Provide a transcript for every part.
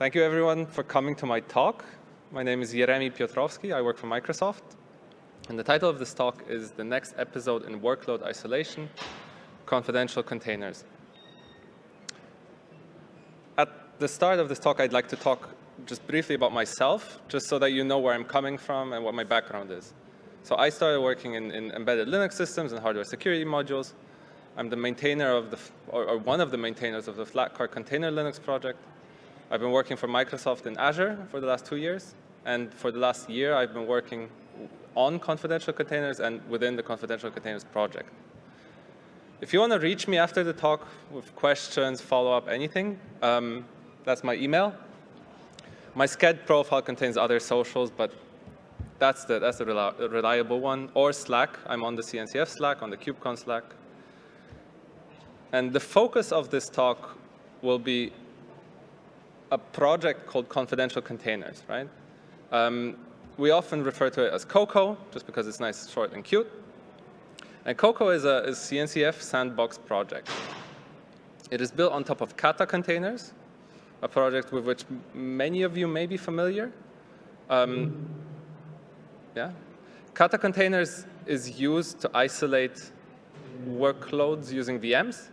Thank you everyone for coming to my talk. My name is Jeremy Piotrowski. I work for Microsoft. And the title of this talk is the next episode in workload isolation, confidential containers. At the start of this talk, I'd like to talk just briefly about myself, just so that you know where I'm coming from and what my background is. So I started working in, in embedded Linux systems and hardware security modules. I'm the maintainer of the, or, or one of the maintainers of the Flatcar Container Linux project. I've been working for Microsoft in Azure for the last two years. And for the last year, I've been working on confidential containers and within the confidential containers project. If you want to reach me after the talk with questions, follow-up, anything, um, that's my email. My Sched profile contains other socials, but that's the, that's the reliable one. Or Slack. I'm on the CNCF Slack, on the KubeCon Slack. And the focus of this talk will be a project called confidential containers, right? Um, we often refer to it as Coco, just because it's nice, short, and cute. And Coco is a CNCF sandbox project. It is built on top of Kata containers, a project with which many of you may be familiar. Um, yeah, Kata containers is used to isolate workloads using VMs,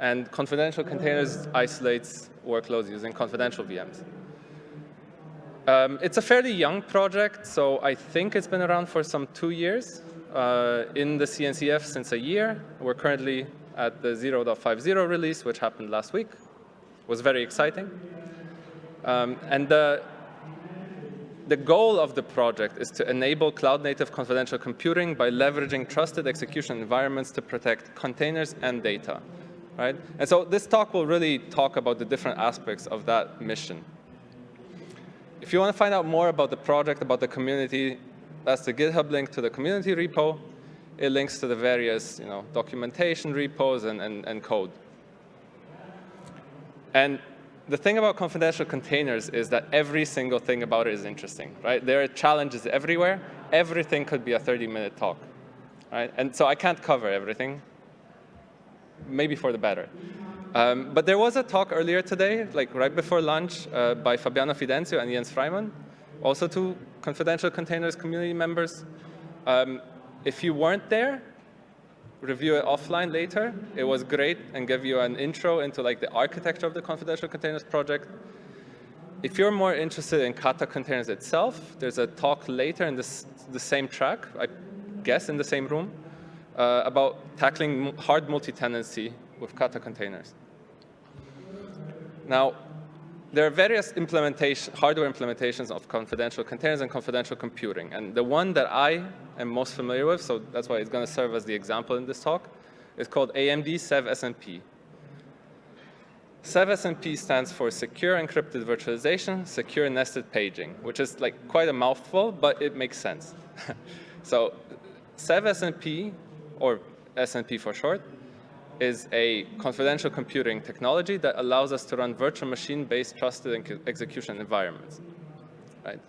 and confidential containers isolates workloads using confidential VMs. Um, it's a fairly young project, so I think it's been around for some two years. Uh, in the CNCF since a year. We're currently at the 0.50 release, which happened last week. It was very exciting. Um, and the, the goal of the project is to enable cloud-native confidential computing by leveraging trusted execution environments to protect containers and data right? And so this talk will really talk about the different aspects of that mission. If you want to find out more about the project, about the community, that's the GitHub link to the community repo. It links to the various you know, documentation repos and, and, and code. And the thing about confidential containers is that every single thing about it is interesting, right? There are challenges everywhere. Everything could be a 30-minute talk, right? And so I can't cover everything maybe for the better. Um, but there was a talk earlier today, like right before lunch, uh, by Fabiano Fidencio and Jens Freimann, also two confidential containers community members. Um, if you weren't there, review it offline later. It was great and gave you an intro into like the architecture of the confidential containers project. If you're more interested in Kata containers itself, there's a talk later in this, the same track, I guess in the same room, uh, about tackling hard multi-tenancy with Kata containers. Now, there are various implementation, hardware implementations of confidential containers and confidential computing. And the one that I am most familiar with, so that's why it's going to serve as the example in this talk, is called AMD SEV SNP. SEV SNP stands for Secure Encrypted Virtualization, Secure Nested Paging, which is like quite a mouthful, but it makes sense. so SEV SNP or SNP for short, is a confidential computing technology that allows us to run virtual machine-based trusted execution environments. Right?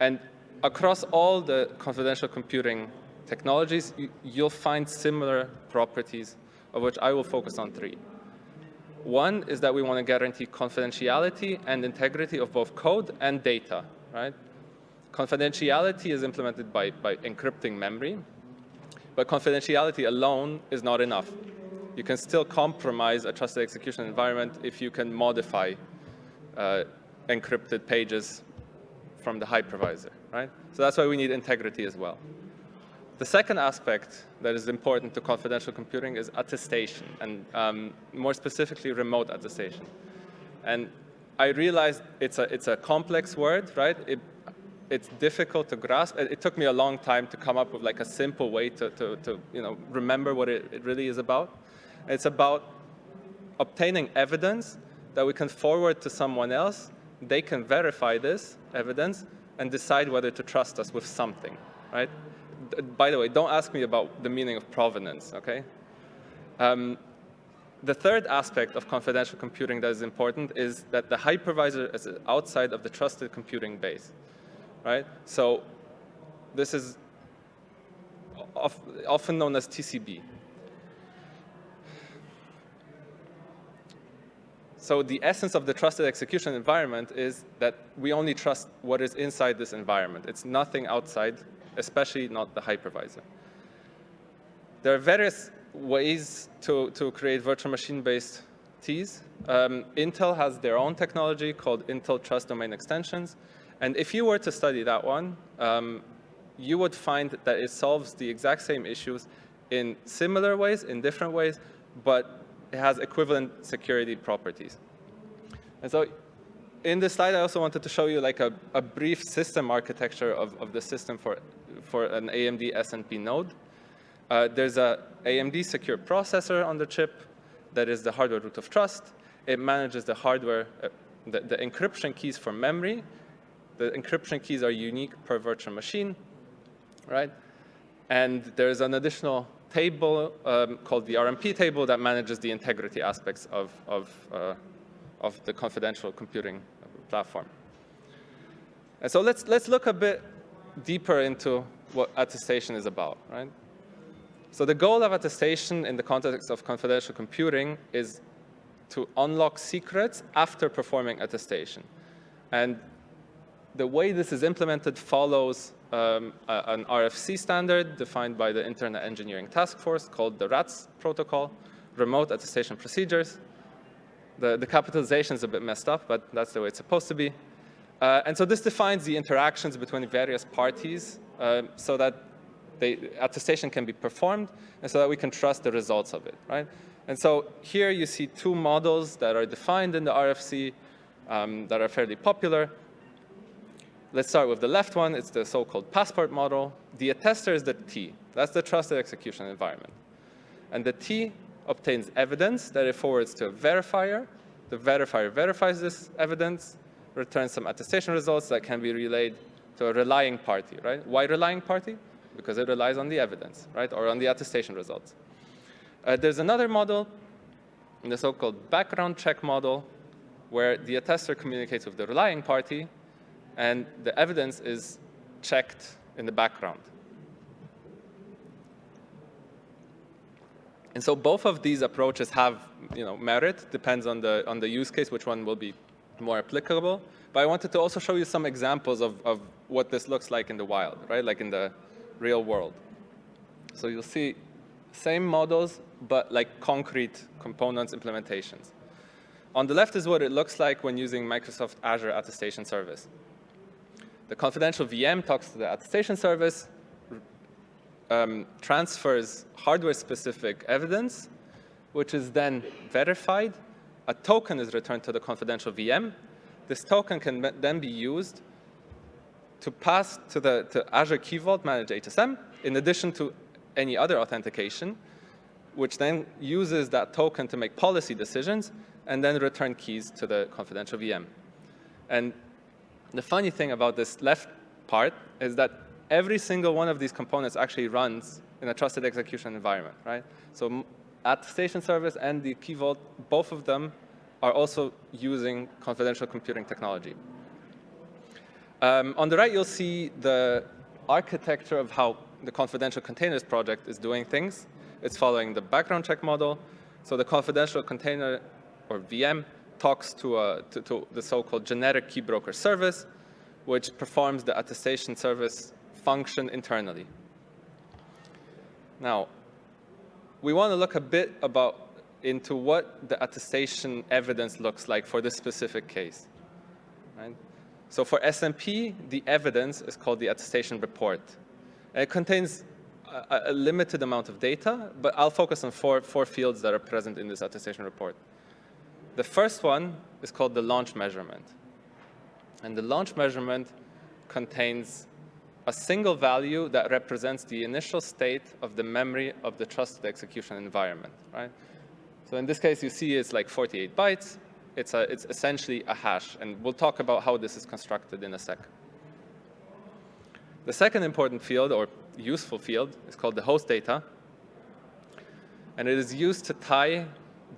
And across all the confidential computing technologies, you'll find similar properties, of which I will focus on three. One is that we want to guarantee confidentiality and integrity of both code and data. Right? Confidentiality is implemented by, by encrypting memory, but confidentiality alone is not enough. You can still compromise a trusted execution environment if you can modify uh, encrypted pages from the hypervisor, right? So that's why we need integrity as well. The second aspect that is important to confidential computing is attestation, and um, more specifically, remote attestation. And I realize it's a, it's a complex word, right? It it's difficult to grasp. It, took me a long time to come up with like a simple way to, to, to you know, remember what it, it really is about. It's about obtaining evidence that we can forward to someone else. They can verify this evidence and decide whether to trust us with something, right? By the way, don't ask me about the meaning of provenance, okay? Um, the third aspect of confidential computing that is important is that the hypervisor is outside of the trusted computing base right? So this is often known as TCB. so the essence of the trusted execution environment is that we only trust what is inside this environment. It's nothing outside, especially not the hypervisor. There are various ways to, to create virtual machine-based TEEs. Um, Intel has their own technology called Intel Trust Domain Extensions. And if you were to study that one, um, you would find that it solves the exact same issues in similar ways, in different ways, but it has equivalent security properties. And so in this slide, I also wanted to show you like a, a brief system architecture of, of the system for, for an AMD SNP node. Uh, there's a AMD secure processor on the chip that is the hardware root of trust. It manages the hardware, uh, the, the encryption keys for memory. The encryption keys are unique per virtual machine, right? And there's an additional table um, called the RMP table that manages the integrity aspects of, of, uh, of the confidential computing platform. And so let's, let's look a bit deeper into what attestation is about, right? So the goal of attestation in the context of confidential computing is to unlock secrets after performing attestation. And the way this is implemented follows um, a, an RFC standard defined by the Internet Engineering Task Force called the RATS protocol, Remote Attestation Procedures. The, the capitalization is a bit messed up, but that's the way it's supposed to be. Uh, and so this defines the interactions between various parties uh, so that the attestation can be performed and so that we can trust the results of it, right? And so here you see two models that are defined in the RFC um, that are fairly popular. Let's start with the left one. It's the so-called passport model. The attester is the TEE. That's the trusted execution environment. And the TEE obtains evidence that it forwards to a verifier. The verifier verifies this evidence, returns some attestation results that can be relayed to a relying party, right? Why relying party? Because it relies on the evidence, right? Or on the attestation results. Uh, there's another model, the so-called background check model, where the attester communicates with the relying party and the evidence is checked in the background. And so both of these approaches have you know, merit, depends on the, on the use case, which one will be more applicable. But I wanted to also show you some examples of, of what this looks like in the wild, right? Like in the real world. So you'll see same models, but like concrete components implementations. On the left is what it looks like when using Microsoft Azure Attestation Service. The confidential VM talks to the attestation service, um, transfers hardware-specific evidence, which is then verified. A token is returned to the confidential VM. This token can then be used to pass to the to Azure Key Vault Managed HSM, in addition to any other authentication, which then uses that token to make policy decisions and then return keys to the confidential VM. And the funny thing about this left part is that every single one of these components actually runs in a trusted execution environment, right? So attestation service and the key vault, both of them are also using confidential computing technology. Um, on the right, you'll see the architecture of how the confidential containers project is doing things. It's following the background check model. So the confidential container, or VM, talks to, a, to, to the so-called generic key broker service, which performs the attestation service function internally. Now, we want to look a bit about into what the attestation evidence looks like for this specific case. Right? So for SNP, the evidence is called the attestation report. And it contains a, a, limited amount of data, but I'll focus on four, four fields that are present in this attestation report. The first one is called the launch measurement. And the launch measurement contains a single value that represents the initial state of the memory of the trusted execution environment, right? So in this case, you see it's like 48 bytes. It's, a, it's essentially a hash, and we'll talk about how this is constructed in a sec. The second important field, or useful field, is called the host data. And it is used to tie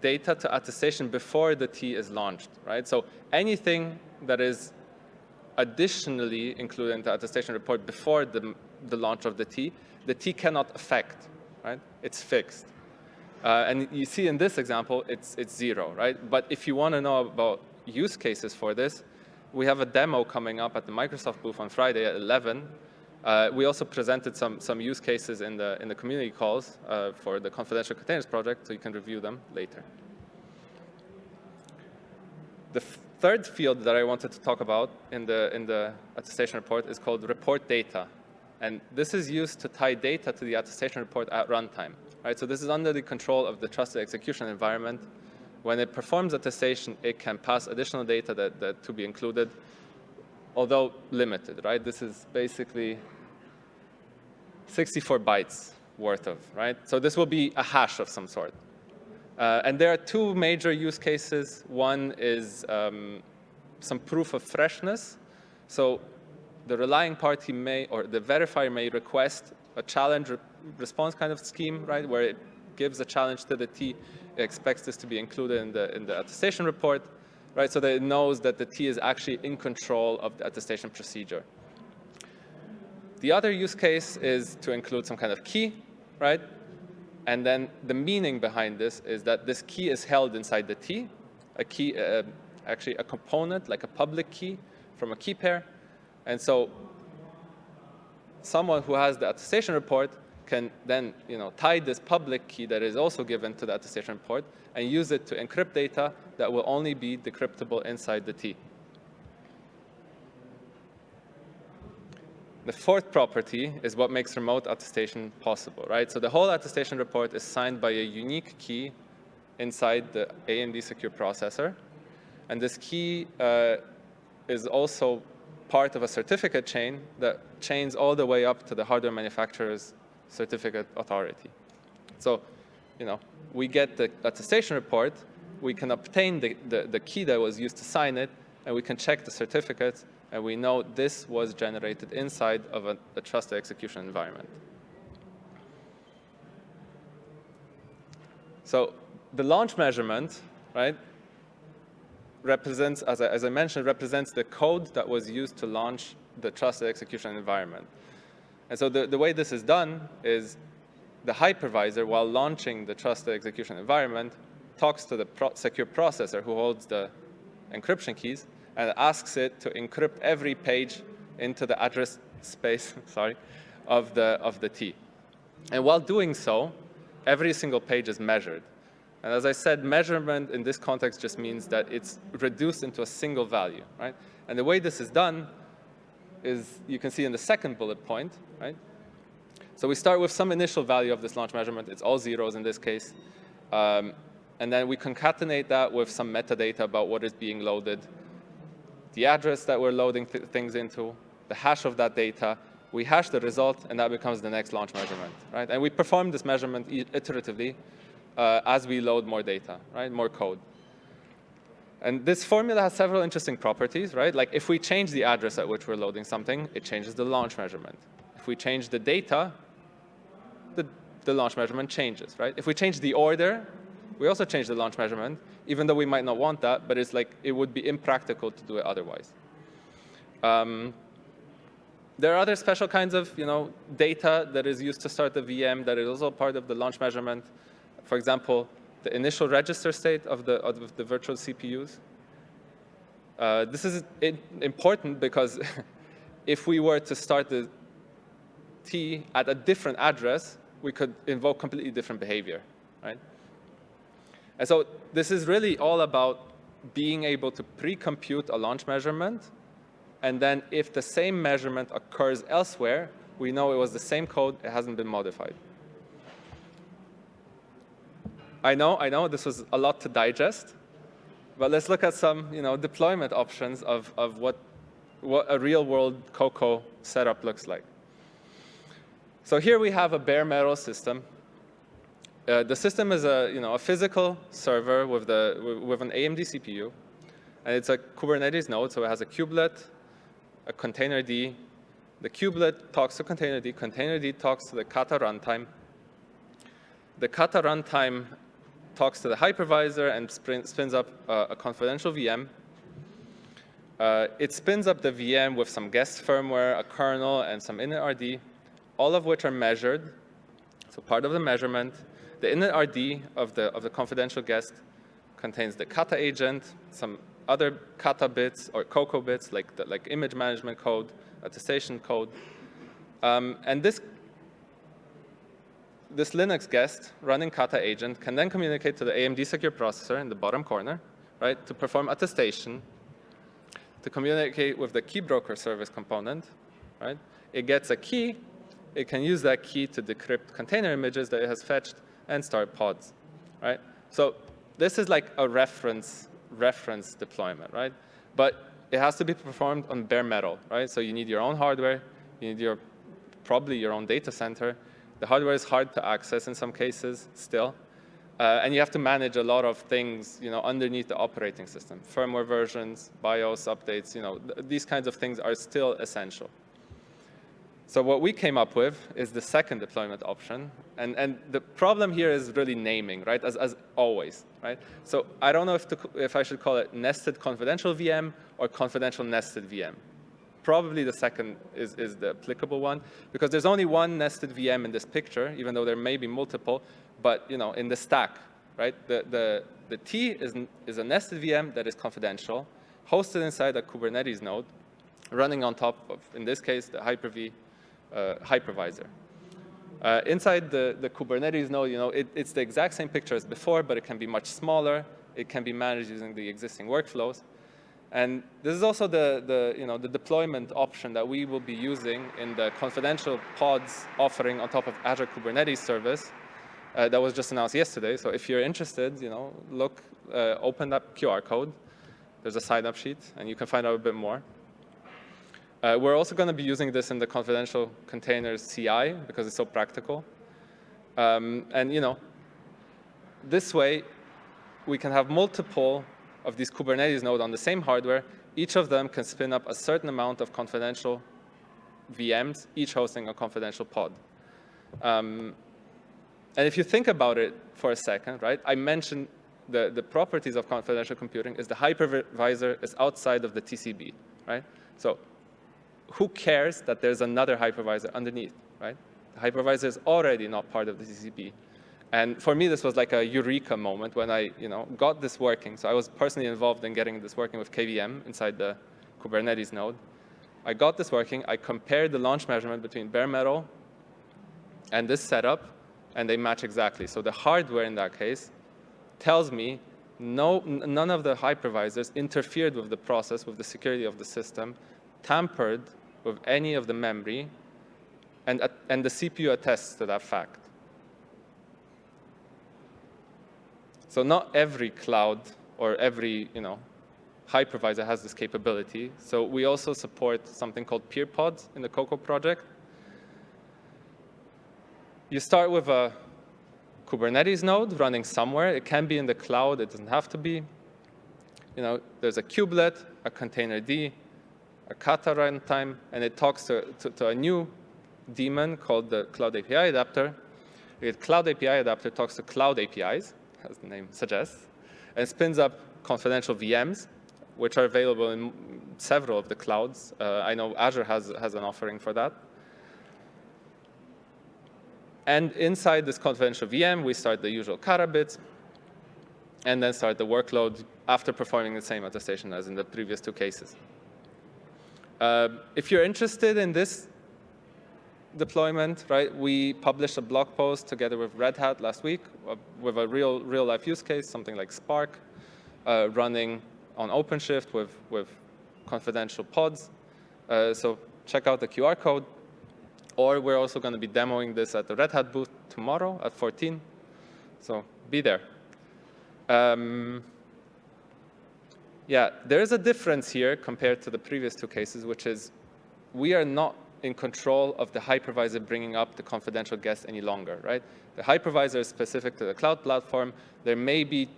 data to attestation before the TEE is launched, right? So anything that is additionally included in the attestation report before the, the launch of the TEE, the TEE cannot affect, right? It's fixed. Uh, and you see in this example, it's, it's zero, right? But if you want to know about use cases for this, we have a demo coming up at the Microsoft booth on Friday at 11. Uh, we also presented some, some use cases in the, in the community calls uh, for the confidential containers project, so you can review them later. The third field that I wanted to talk about in the, in the attestation report is called report data. And this is used to tie data to the attestation report at runtime. Right? So this is under the control of the trusted execution environment. When it performs attestation, it can pass additional data that, that to be included, although limited. Right? This is basically 64 bytes worth of, right? So this will be a hash of some sort. Uh, and there are two major use cases. One is um, some proof of freshness. So the relying party may, or the verifier may request a challenge re response kind of scheme, right, where it gives a challenge to the TEE, it expects this to be included in the, in the attestation report, right, so that it knows that the TEE is actually in control of the attestation procedure. The other use case is to include some kind of key, right, and then the meaning behind this is that this key is held inside the TEE, a key, uh, actually a component, like a public key from a key pair. And so someone who has the attestation report can then you know, tie this public key that is also given to the attestation report and use it to encrypt data that will only be decryptable inside the TEE. The fourth property is what makes remote attestation possible, right? So the whole attestation report is signed by a unique key inside the AMD secure processor. And this key uh, is also part of a certificate chain that chains all the way up to the hardware manufacturer's certificate authority. So, you know, we get the attestation report, we can obtain the, the, the key that was used to sign it, and we can check the certificates and we know this was generated inside of a, a trusted execution environment. So the launch measurement, right, represents, as I, as I mentioned, represents the code that was used to launch the trusted execution environment. And so the, the way this is done is the hypervisor, while launching the trusted execution environment, talks to the pro secure processor who holds the encryption keys and asks it to encrypt every page into the address space sorry, of, the, of the TEE. And while doing so, every single page is measured. And as I said, measurement in this context just means that it's reduced into a single value, right? And the way this is done is you can see in the second bullet point, right? So we start with some initial value of this launch measurement. It's all zeros in this case. Um, and then we concatenate that with some metadata about what is being loaded the address that we're loading th things into, the hash of that data, we hash the result, and that becomes the next launch measurement, right? And we perform this measurement iteratively uh, as we load more data, right, more code. And this formula has several interesting properties, right? Like if we change the address at which we're loading something, it changes the launch measurement. If we change the data, the, the launch measurement changes, right? If we change the order, we also change the launch measurement, even though we might not want that, but it's like it would be impractical to do it otherwise. Um, there are other special kinds of you know, data that is used to start the VM that is also part of the launch measurement. For example, the initial register state of the, of the virtual CPUs. Uh, this is important because if we were to start the TEE at a different address, we could invoke completely different behavior, right? And so this is really all about being able to pre-compute a launch measurement. And then if the same measurement occurs elsewhere, we know it was the same code, it hasn't been modified. I know, I know this was a lot to digest, but let's look at some you know, deployment options of, of what, what a real-world Coco setup looks like. So here we have a bare metal system uh, the system is a, you know, a physical server with, the, with an AMD CPU. And it's a Kubernetes node, so it has a kubelet, a containerd. The kubelet talks to containerd. Containerd talks to the kata runtime. The kata runtime talks to the hypervisor and spins up uh, a confidential VM. Uh, it spins up the VM with some guest firmware, a kernel, and some initrd, all of which are measured. So part of the measurement the initrd of the, of the confidential guest contains the kata agent, some other kata bits or Coco bits like, the, like image management code, attestation code. Um, and this, this Linux guest running kata agent can then communicate to the AMD secure processor in the bottom corner, right, to perform attestation, to communicate with the key broker service component, right? It gets a key, it can use that key to decrypt container images that it has fetched and start pods, right? So this is like a reference reference deployment, right? But it has to be performed on bare metal, right? So you need your own hardware, you need your probably your own data center. The hardware is hard to access in some cases still. Uh, and you have to manage a lot of things, you know, underneath the operating system. Firmware versions, BIOS updates, you know, th these kinds of things are still essential. So what we came up with is the second deployment option. And, and the problem here is really naming, right, as, as always, right? So I don't know if, to, if I should call it nested confidential VM or confidential nested VM. Probably the second is, is the applicable one, because there's only one nested VM in this picture, even though there may be multiple, but you know, in the stack, right? The, the, the TEE is, is a nested VM that is confidential, hosted inside a Kubernetes node, running on top of, in this case, the Hyper-V uh, hypervisor. Uh, inside the, the Kubernetes node, you know, it, it's the exact same picture as before, but it can be much smaller. It can be managed using the existing workflows. And this is also the, the, you know, the deployment option that we will be using in the confidential pods offering on top of Azure Kubernetes service uh, that was just announced yesterday. So if you're interested, you know, look, uh, open that QR code. There's a sign-up sheet, and you can find out a bit more. Uh, we're also going to be using this in the confidential containers CI because it's so practical. Um, and you know, this way, we can have multiple of these Kubernetes nodes on the same hardware. Each of them can spin up a certain amount of confidential VMs, each hosting a confidential pod. Um, and if you think about it for a second, right, I mentioned the, the properties of confidential computing is the hypervisor is outside of the TCB, right? So who cares that there's another hypervisor underneath, right? The hypervisor is already not part of the TCB. And for me, this was like a eureka moment when I you know, got this working. So I was personally involved in getting this working with KVM inside the Kubernetes node. I got this working. I compared the launch measurement between bare metal and this setup, and they match exactly. So the hardware in that case tells me no, none of the hypervisors interfered with the process, with the security of the system, tampered with any of the memory, and, and the CPU attests to that fact. So not every cloud or every you know, hypervisor has this capability. So we also support something called peer pods in the Coco project. You start with a Kubernetes node running somewhere. It can be in the cloud. It doesn't have to be. You know, there's a kubelet, a containerd, a kata runtime, and it talks to, to, to, a new daemon called the Cloud API adapter. The Cloud API adapter talks to cloud APIs, as the name suggests, and spins up confidential VMs, which are available in several of the clouds. Uh, I know Azure has, has an offering for that. And inside this confidential VM, we start the usual kata bits, and then start the workload after performing the same attestation as in the previous two cases. Uh, if you're interested in this deployment, right, we published a blog post together with Red Hat last week uh, with a real, real life use case, something like Spark, uh, running on OpenShift with, with confidential pods. Uh, so check out the QR code. Or we're also going to be demoing this at the Red Hat booth tomorrow at 14. So be there. Um, yeah, there is a difference here compared to the previous two cases, which is we are not in control of the hypervisor bringing up the confidential guest any longer, right? The hypervisor is specific to the cloud platform. There may be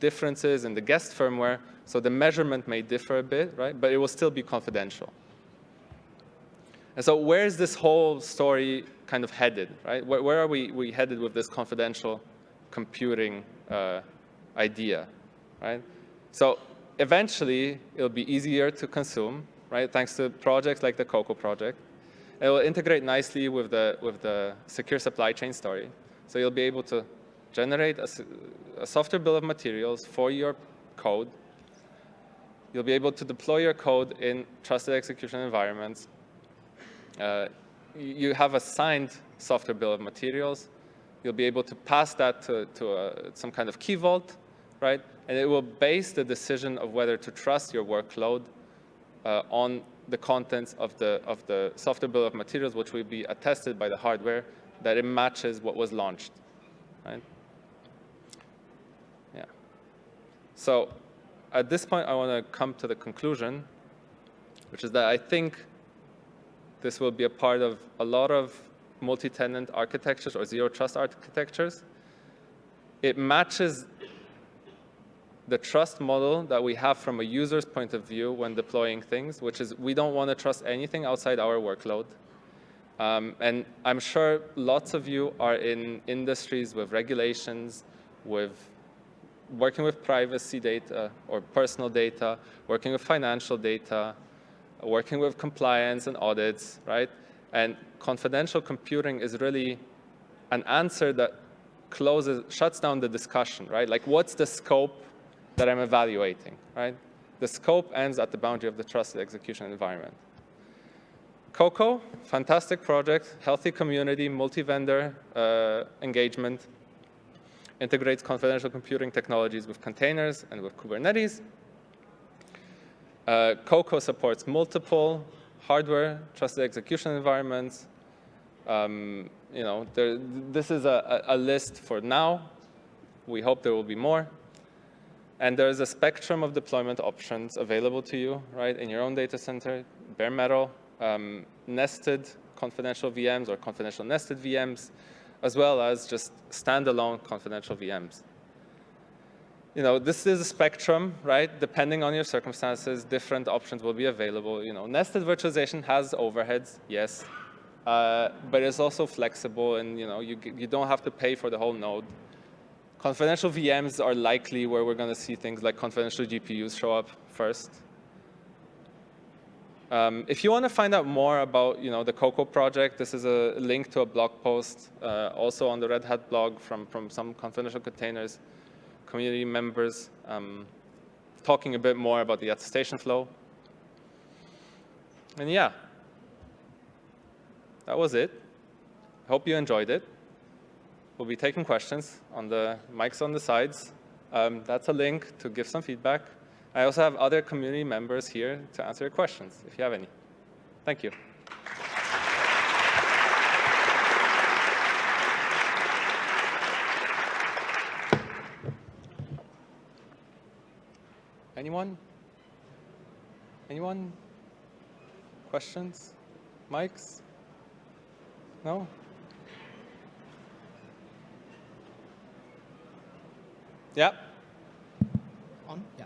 differences in the guest firmware, so the measurement may differ a bit, right? But it will still be confidential. And so where is this whole story kind of headed, right? Where, where are we, we headed with this confidential computing uh, idea, right? So eventually, it'll be easier to consume, right, thanks to projects like the Coco project. It will integrate nicely with the, with the secure supply chain story. So you'll be able to generate a, a software bill of materials for your code. You'll be able to deploy your code in trusted execution environments. Uh, you have a signed software bill of materials. You'll be able to pass that to, to a, some kind of key vault, right? And it will base the decision of whether to trust your workload uh, on the contents of the, of the software bill of materials, which will be attested by the hardware that it matches what was launched, right? Yeah. So at this point, I want to come to the conclusion, which is that I think this will be a part of a lot of multi-tenant architectures or zero trust architectures. It matches the trust model that we have from a user's point of view when deploying things, which is we don't want to trust anything outside our workload. Um, and I'm sure lots of you are in industries with regulations, with working with privacy data or personal data, working with financial data, working with compliance and audits, right? And confidential computing is really an answer that closes, shuts down the discussion, right? Like what's the scope that I'm evaluating, right? The scope ends at the boundary of the trusted execution environment. Coco, fantastic project, healthy community, multi-vendor uh, engagement, integrates confidential computing technologies with containers and with Kubernetes. Uh, Coco supports multiple hardware trusted execution environments. Um, you know, there, this is a, a list for now. We hope there will be more. And there's a spectrum of deployment options available to you, right, in your own data center, bare metal, um, nested confidential VMs or confidential nested VMs, as well as just standalone confidential VMs. You know, this is a spectrum, right? Depending on your circumstances, different options will be available. You know, nested virtualization has overheads, yes, uh, but it's also flexible, and you know, you you don't have to pay for the whole node. Confidential VMs are likely where we're going to see things like confidential GPUs show up first. Um, if you want to find out more about you know, the Coco project, this is a link to a blog post uh, also on the Red Hat blog from, from some confidential containers community members um, talking a bit more about the attestation flow. And yeah, that was it. Hope you enjoyed it. We'll be taking questions on the mics on the sides. Um, that's a link to give some feedback. I also have other community members here to answer your questions, if you have any. Thank you. Anyone? Anyone? Questions? Mics? No? Yeah. On? Yeah.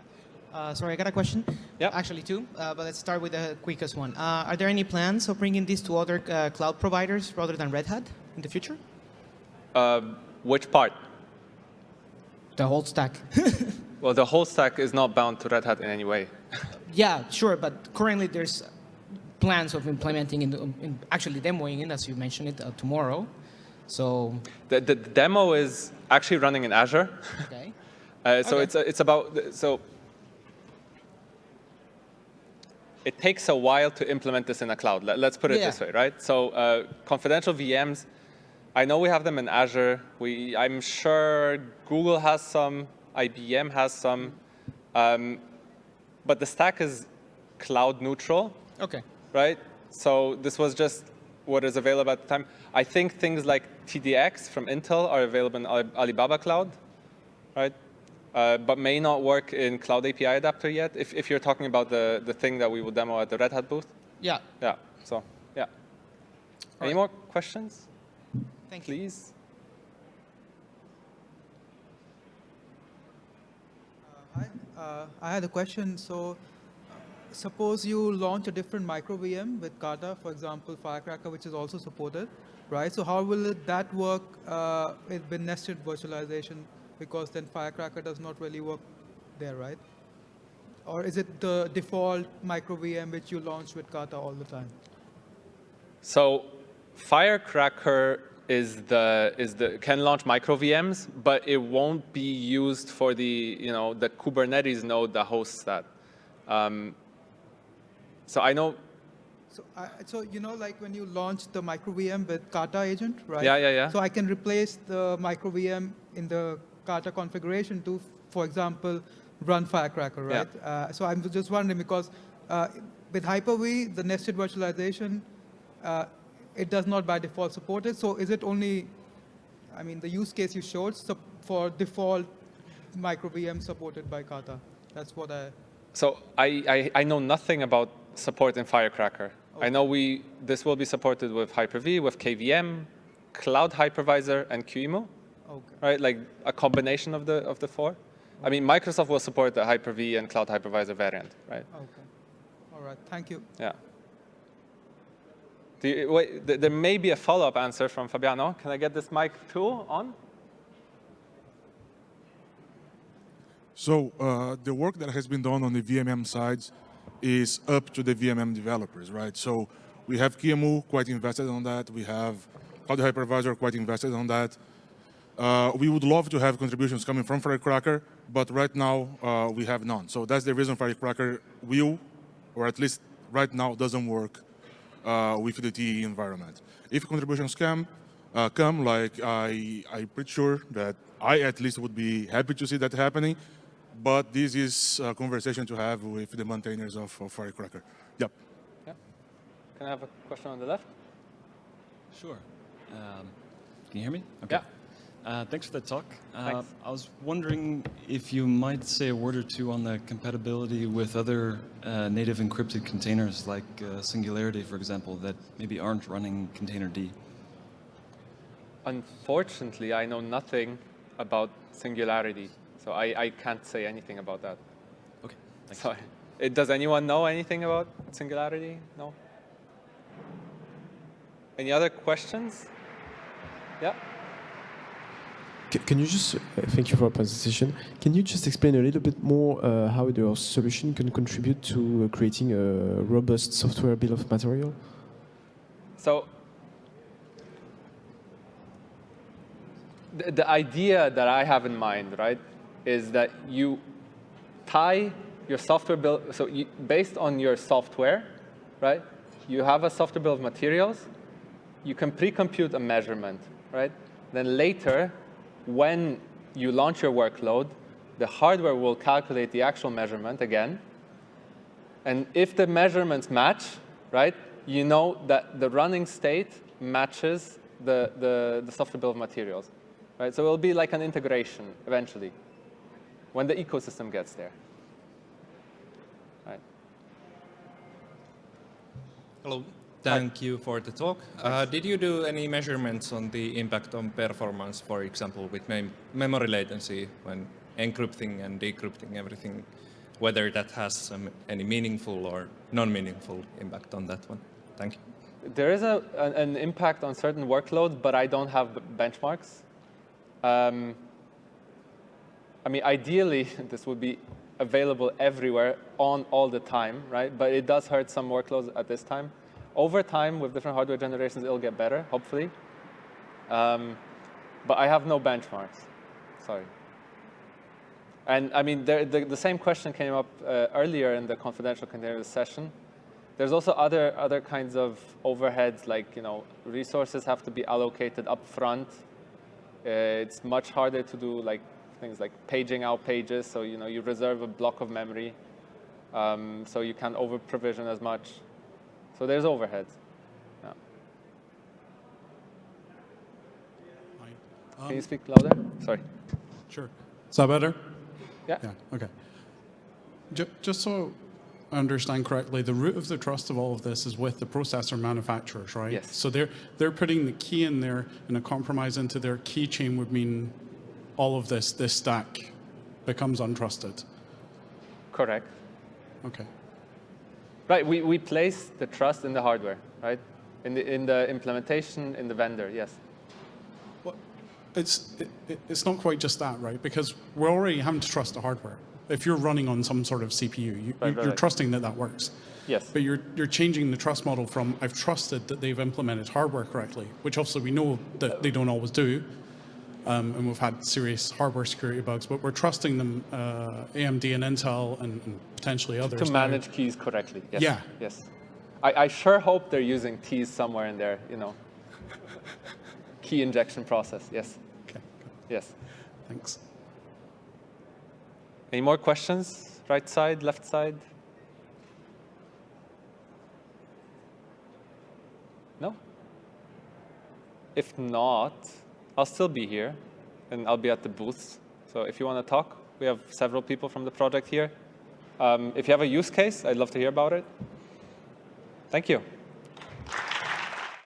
Uh, sorry, I got a question. Yeah. Actually, two, uh, but let's start with the quickest one. Uh, are there any plans of bringing this to other uh, cloud providers rather than Red Hat in the future? Um, which part? The whole stack. Well, the whole stack is not bound to Red Hat in any way. yeah, sure, but currently there's plans of implementing, in, in actually demoing it, as you mentioned it, uh, tomorrow. So the, the, demo is actually running in Azure. Okay. uh, so okay. it's it's about so it takes a while to implement this in a cloud. Let, us put it yeah. this way, right? So uh, confidential VMs, I know we have them in Azure. We I'm sure Google has some. IBM has some, um, but the stack is cloud neutral. Okay. Right? So this was just what is available at the time. I think things like TDX from Intel are available in Alibaba Cloud, right? Uh, but may not work in Cloud API Adapter yet, if, if you're talking about the, the thing that we will demo at the Red Hat booth. Yeah. Yeah, so, yeah. All Any right. more questions? Thank you. Please. Uh, I had a question. So suppose you launch a different micro VM with Kata, for example, Firecracker, which is also supported, right? So how will it, that work uh, with nested virtualization? Because then Firecracker does not really work there, right? Or is it the default micro VM which you launch with Kata all the time? So Firecracker is the is the can launch micro VMs, but it won't be used for the you know the Kubernetes node that hosts that. Um, so I know, So, I, so you know, like when you launch the micro VM with Kata agent, right? Yeah, yeah, yeah. So I can replace the micro VM in the Kata configuration to, for example, run Firecracker, Yeah. right? Uh, so I'm just wondering because uh, with Hyper-V, the nested virtualization, uh, it does not by default support it. So is it only, I mean, the use case you showed for default micro VM supported by Kata? That's what I. so I, I I know nothing about support in Firecracker. I know we this will be supported with Hyper-V, with KVM, Cloud Hypervisor, and QEMU. Okay. right? Like a combination of the of the four. I mean, Microsoft will support the Hyper-V and Cloud Hypervisor variant, right? Okay. All right. Thank you. Yeah. Do you, wait, th- there may be a follow-up answer from Fabiano. Can I get this mic too on? So uh, the work that has been done on the VMM sides is up to the VMM developers, right? So we have QEMU quite invested on that. We have Cloud Hypervisor quite invested on that. Uh, we would love to have contributions coming from Firecracker, but right now uh, we have none. So that's the reason Firecracker will, or at least right now, doesn't work uh, with the TEE environment. If contributions come, uh, come, like I, I'm pretty sure that I at least would be happy to see that happening, but this is a conversation to have with the maintainers of, of Firecracker. Yep. Can I have a question on the left? Sure. Um, can you hear me? Okay. Yeah. Uh, thanks for the talk. Uh, I was wondering if you might say a word or two on the compatibility with other uh, native encrypted containers like uh, Singularity, for example, that maybe aren't running Containerd. Unfortunately, I know nothing about Singularity, so I, I can't say anything about that. Okay. Thanks. Sorry. Does anyone know anything about Singularity? No? Any other questions? Yeah? Can you just, uh, thank you for your presentation. Can you just explain a little bit more uh, how your solution can contribute to uh, creating a robust software bill of material? So the, the idea that I have in mind, right, is that you tie your software bill, so you, based on your software, right, you have a software bill of materials, you can pre-compute a measurement, right? Then later, when you launch your workload, the hardware will calculate the actual measurement again, and if the measurements match, right, you know that the running state matches the, the, the software bill of materials. Right? So it'll be like an integration eventually when the ecosystem gets there. Right. Hello. Thank you for the talk. Uh, did you do any measurements on the impact on performance, for example, with mem memory latency when encrypting and decrypting everything, whether that has any meaningful or non-meaningful impact on that one? Thank you. There is a, an, an impact on certain workloads, but I don't have benchmarks. Um, I mean, ideally, this would be available everywhere on all the time, right? But it does hurt some workloads at this time. Over time, with different hardware generations, it'll get better, hopefully. Um, but I have no benchmarks. Sorry. And I mean, there, the, the same question came up uh, earlier in the confidential container session. There's also other, other kinds of overheads, like you know, resources have to be allocated up front. Uh, it's much harder to do like things like paging out pages, so you know you reserve a block of memory, um, so you can't over provision as much. So there's overheads. Yeah. Can you um, speak louder? Sorry. Sure. Is that better? Yeah. Yeah, okay. Ju- Just so I understand correctly, the root of the trust of all of this is with the processor manufacturers, right? Yes. So they're, they're putting the key in there and a compromise into their key chain would mean all of this, this stack becomes untrusted. Correct. Okay. Right. We, we place the trust in the hardware, right? In the, in the implementation, in the vendor, yes. Well, it's, it, it- it's not quite just that, right? Because we're already having to trust the hardware. If you're running on some sort of CPU, you- right, you're right. trusting that that works. Yes. But you're, you're changing the trust model from I've trusted that they've implemented hardware correctly, which obviously we know that they don't always do. Um, and we've had serious hardware security bugs, but we're trusting them, uh, AMD and Intel and, and potentially others. To now. manage keys correctly. Yes. Yeah. Yes. I, I sure hope they're using keys somewhere in their, you know, key injection process. Yes. Okay, Yes. thanks. Any more questions? Right side, left side? No? If not, I'll still be here and I'll be at the booths. So if you want to talk, we have several people from the project here. Um, if you have a use case, I'd love to hear about it. Thank you.